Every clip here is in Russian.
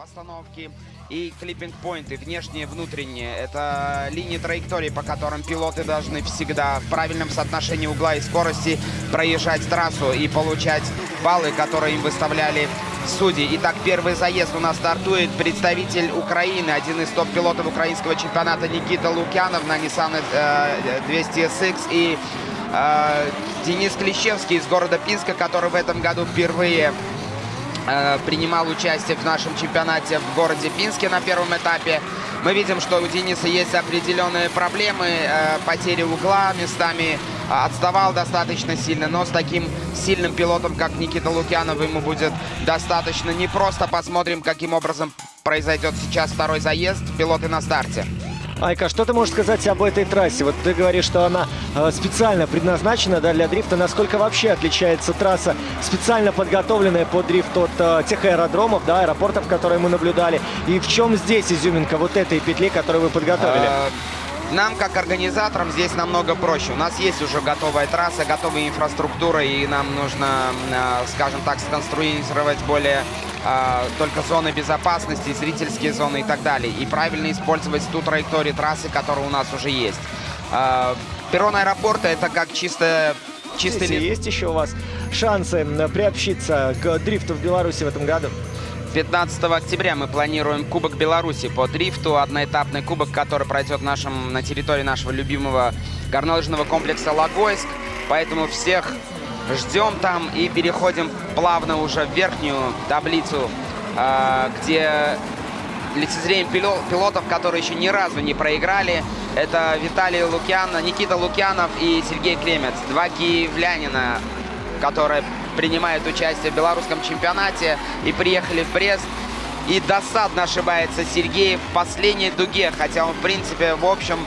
постановки и клиппинг-поинты, внешние, внутренние. Это линии траектории, по которым пилоты должны всегда в правильном соотношении угла и скорости проезжать трассу и получать баллы, которые им выставляли судьи. Итак, первый заезд у нас стартует представитель Украины, один из топ-пилотов украинского чемпионата Никита Лукьянов на Nissan 200SX и э, Денис Клещевский из города Пинска, который в этом году впервые Э, принимал участие в нашем чемпионате в городе Пинске на первом этапе. Мы видим, что у Дениса есть определенные проблемы, э, потери угла, местами отставал достаточно сильно, но с таким сильным пилотом, как Никита Лукьянов, ему будет достаточно непросто. Посмотрим, каким образом произойдет сейчас второй заезд. Пилоты на старте. Айка, что ты можешь сказать об этой трассе? Вот ты говоришь, что она э, специально предназначена да, для дрифта. Насколько вообще отличается трасса, специально подготовленная под дрифт от э, тех аэродромов, да, аэропортов, которые мы наблюдали? И в чем здесь изюминка вот этой петли, которую вы подготовили? А, нам, как организаторам, здесь намного проще. У нас есть уже готовая трасса, готовая инфраструктура, и нам нужно, э, скажем так, сконструировать более э, только зоны безопасности, зрительские зоны и так далее. И правильно использовать ту траекторию трассы, которая у нас уже есть. Э, перрон аэропорта это как чисто чистый Здесь есть еще у вас шансы приобщиться к дрифту в Беларуси в этом году? 15 октября мы планируем Кубок Беларуси по дрифту. Одноэтапный кубок, который пройдет нашем, на территории нашего любимого горнолыжного комплекса Логойск. Поэтому всех ждем там и переходим плавно уже в верхнюю таблицу, а, где лицезреем пилотов, которые еще ни разу не проиграли. Это Виталий Лукьян, Никита Лукьянов и Сергей Кремец. Два киевлянина, которые принимают участие в белорусском чемпионате и приехали в Брест. И досадно ошибается Сергей в последней дуге, хотя он, в принципе, в общем,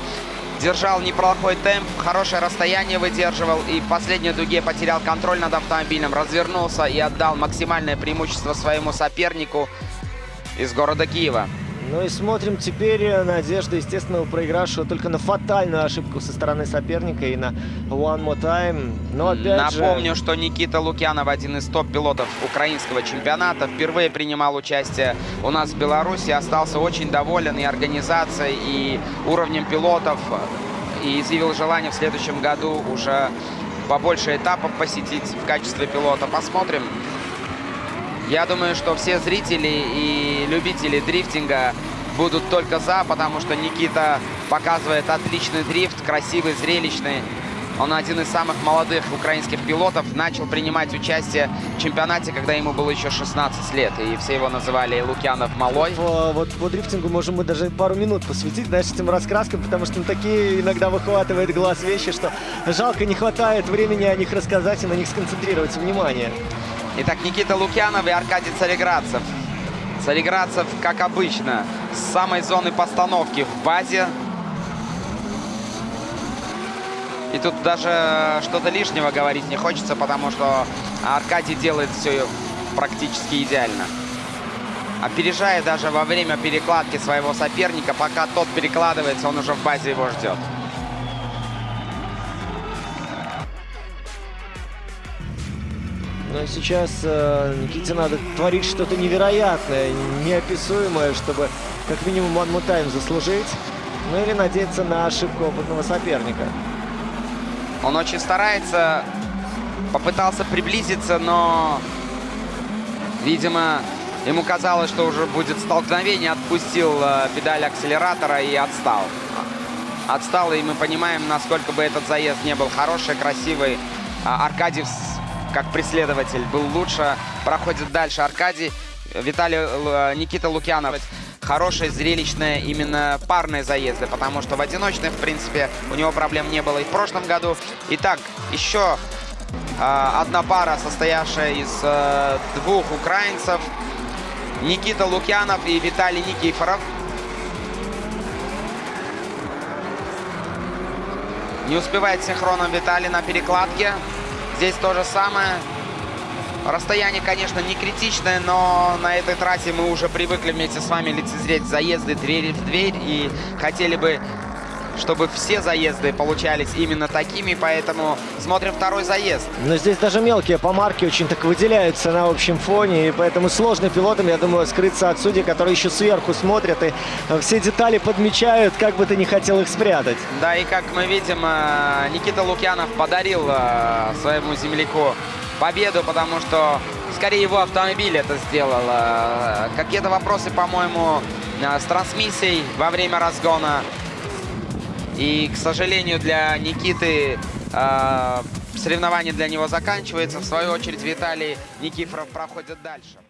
держал неплохой темп, хорошее расстояние выдерживал и в последней дуге потерял контроль над автомобилем, развернулся и отдал максимальное преимущество своему сопернику из города Киева. Ну и смотрим теперь э, надежда, естественно, проигравшего только на фатальную ошибку со стороны соперника и на One More Time. Но опять Напомню, же... что Никита Лукьянов один из топ-пилотов украинского чемпионата. Впервые принимал участие у нас в Беларуси. Остался очень доволен и организацией, и уровнем пилотов. И изъявил желание в следующем году уже побольше этапов посетить в качестве пилота. Посмотрим, я думаю, что все зрители и любители дрифтинга будут только за, потому что Никита показывает отличный дрифт, красивый, зрелищный. Он один из самых молодых украинских пилотов. Начал принимать участие в чемпионате, когда ему было еще 16 лет. И все его называли Лукьянов Малой. По, вот по дрифтингу можем мы даже пару минут посвятить, знаешь, этим раскраскам, потому что он такие иногда выхватывает глаз вещи, что жалко не хватает времени о них рассказать и на них сконцентрировать внимание. Итак, Никита Лукьянов и Аркадий Цареградцев. Цареградцев, как обычно, с самой зоны постановки в базе. И тут даже что-то лишнего говорить не хочется, потому что Аркадий делает все практически идеально. Опережая даже во время перекладки своего соперника, пока тот перекладывается, он уже в базе его ждет. Но сейчас э, Никите надо творить что-то невероятное, неописуемое, чтобы как минимум time заслужить. Ну или надеяться на ошибку опытного соперника. Он очень старается, попытался приблизиться, но, видимо, ему казалось, что уже будет столкновение, отпустил э, педаль акселератора и отстал. Отстал, и мы понимаем, насколько бы этот заезд не был хороший, красивый. А Аркадьев как преследователь был лучше. Проходит дальше Аркадий. Виталий э, Никита Лукьянов. Хорошие, зрелищные именно парные заезды, потому что в одиночных, в принципе, у него проблем не было и в прошлом году. Итак, еще э, одна пара, состоявшая из э, двух украинцев. Никита Лукьянов и Виталий Никифоров. Не успевает синхроном Виталий на перекладке. Здесь то же самое. Расстояние, конечно, не критичное, но на этой трассе мы уже привыкли вместе с вами лицезреть заезды двери в дверь. И хотели бы чтобы все заезды получались именно такими, поэтому смотрим второй заезд. Но здесь даже мелкие помарки очень так выделяются на общем фоне, и поэтому сложно пилотам, я думаю, скрыться от судей, которые еще сверху смотрят и э, все детали подмечают, как бы ты не хотел их спрятать. Да, и как мы видим, э, Никита Лукьянов подарил э, своему земляку победу, потому что скорее его автомобиль это сделал. Какие-то вопросы, по-моему, с трансмиссией во время разгона. И, к сожалению, для Никиты э, соревнование для него заканчивается. В свою очередь Виталий Никифоров проходит дальше.